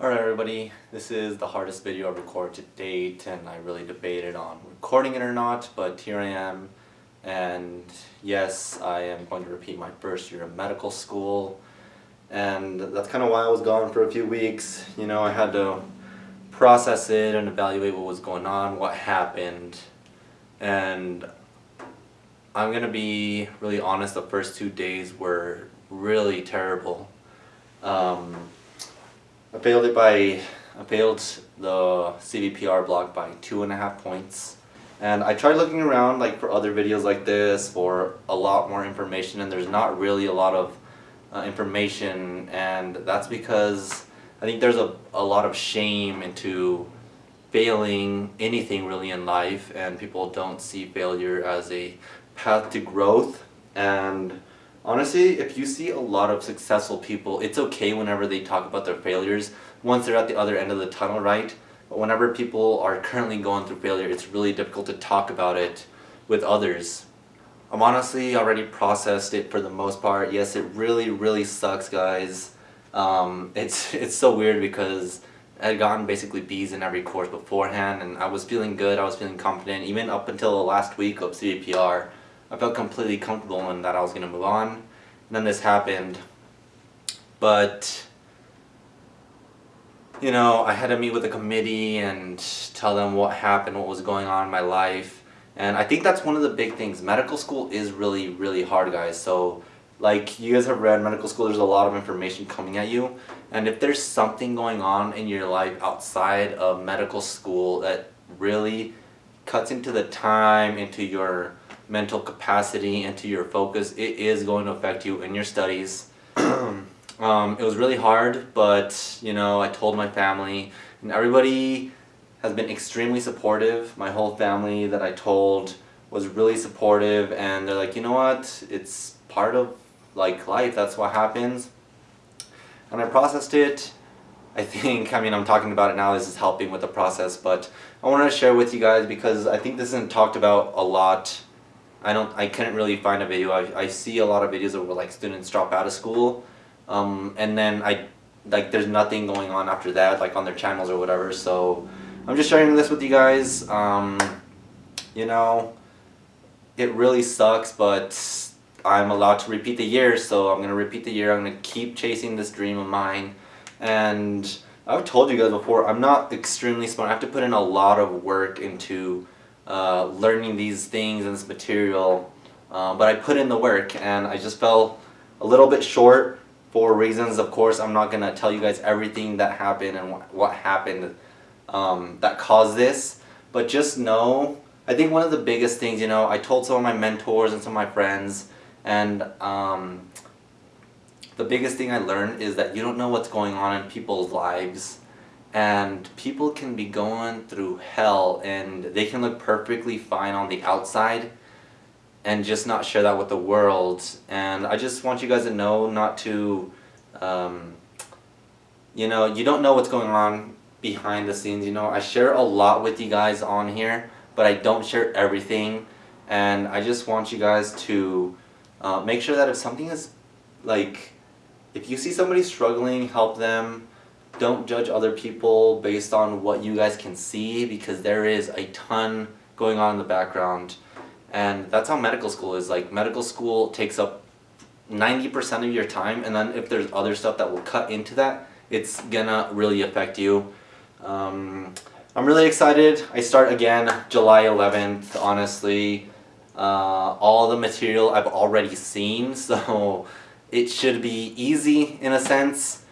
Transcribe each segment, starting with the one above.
Alright everybody, this is the hardest video I've recorded to date and I really debated on recording it or not, but here I am and yes, I am going to repeat my first year of medical school and that's kind of why I was gone for a few weeks. You know, I had to process it and evaluate what was going on, what happened, and I'm gonna be really honest, the first two days were really terrible. Um, I failed it by, failed the CVPR block by two and a half points. And I tried looking around like for other videos like this for a lot more information and there's not really a lot of uh, information and that's because I think there's a, a lot of shame into failing anything really in life and people don't see failure as a path to growth and honestly if you see a lot of successful people it's okay whenever they talk about their failures. Once they're at the other end of the tunnel right? But whenever people are currently going through failure it's really difficult to talk about it with others. I'm honestly already processed it for the most part. Yes it really really sucks guys. Um, it's it's so weird because I had gotten basically B's in every course beforehand and I was feeling good, I was feeling confident, even up until the last week of CVPR. I felt completely comfortable in that I was going to move on. And then this happened. But, you know, I had to meet with the committee and tell them what happened, what was going on in my life. And I think that's one of the big things. Medical school is really, really hard, guys. So, like, you guys have read medical school, there's a lot of information coming at you. And if there's something going on in your life outside of medical school that really cuts into the time, into your mental capacity, into your focus, it is going to affect you in your studies. um, it was really hard, but you know, I told my family, and everybody has been extremely supportive. My whole family that I told was really supportive, and they're like, you know what, it's part of like life, that's what happens. And I processed it. I think, I mean, I'm talking about it now, this is helping with the process, but I wanted to share with you guys because I think this isn't talked about a lot I don't, I couldn't really find a video. I, I see a lot of videos where like students drop out of school, um, and then I, like there's nothing going on after that, like on their channels or whatever. So I'm just sharing this with you guys. Um, you know, it really sucks, but I'm allowed to repeat the year, so I'm gonna repeat the year. I'm gonna keep chasing this dream of mine, and I've told you guys before, I'm not extremely smart. I have to put in a lot of work into uh, learning these things and this material, uh, but I put in the work and I just fell a little bit short for reasons, of course, I'm not going to tell you guys everything that happened and what, what happened um, that caused this, but just know, I think one of the biggest things, you know, I told some of my mentors and some of my friends, and um, the biggest thing I learned is that you don't know what's going on in people's lives and people can be going through hell and they can look perfectly fine on the outside and just not share that with the world. And I just want you guys to know not to um, you know you don't know what's going on behind the scenes you know. I share a lot with you guys on here but I don't share everything. And I just want you guys to uh, make sure that if something is like if you see somebody struggling help them don't judge other people based on what you guys can see because there is a ton going on in the background. And that's how medical school is. Like medical school takes up 90% of your time and then if there's other stuff that will cut into that it's gonna really affect you. Um, I'm really excited. I start again July 11th honestly. Uh, all the material I've already seen so it should be easy in a sense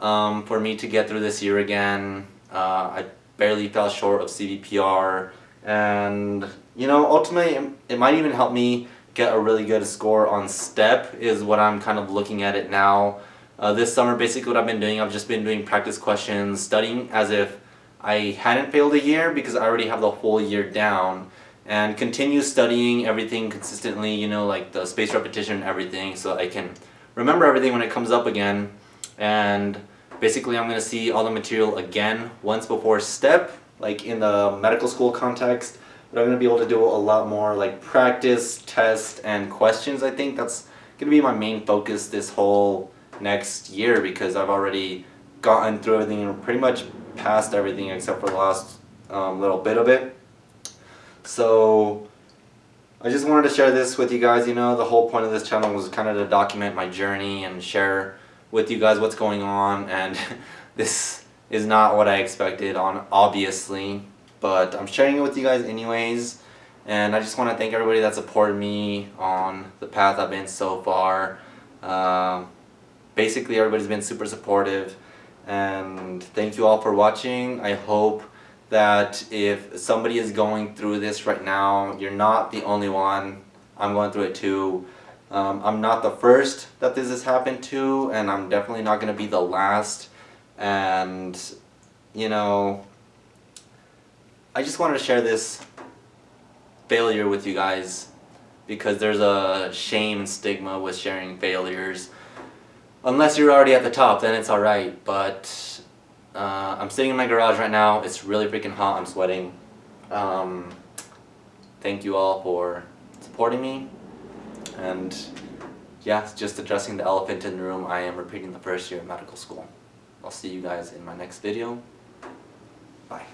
um, for me to get through this year again. Uh, I barely fell short of CVPR and you know ultimately it might even help me get a really good score on STEP is what I'm kind of looking at it now. Uh, this summer basically what I've been doing, I've just been doing practice questions, studying as if I hadn't failed a year because I already have the whole year down and continue studying everything consistently, you know, like the space repetition and everything so I can remember everything when it comes up again and basically I'm going to see all the material again once before STEP, like in the medical school context, but I'm going to be able to do a lot more like practice, test, and questions. I think that's going to be my main focus this whole next year because I've already gotten through everything and pretty much passed everything except for the last um, little bit of it. So I just wanted to share this with you guys. You know, the whole point of this channel was kind of to document my journey and share with you guys what's going on. And this is not what I expected on, obviously. But I'm sharing it with you guys anyways. And I just want to thank everybody that supported me on the path I've been so far. Uh, basically, everybody's been super supportive. And thank you all for watching. I hope that if somebody is going through this right now, you're not the only one. I'm going through it too. Um, I'm not the first that this has happened to, and I'm definitely not going to be the last. And, you know, I just wanted to share this failure with you guys because there's a shame and stigma with sharing failures. Unless you're already at the top, then it's alright, but uh, I'm sitting in my garage right now. It's really freaking hot. I'm sweating. Um, thank you all for supporting me. And yeah, just addressing the elephant in the room. I am repeating the first year of medical school. I'll see you guys in my next video. Bye.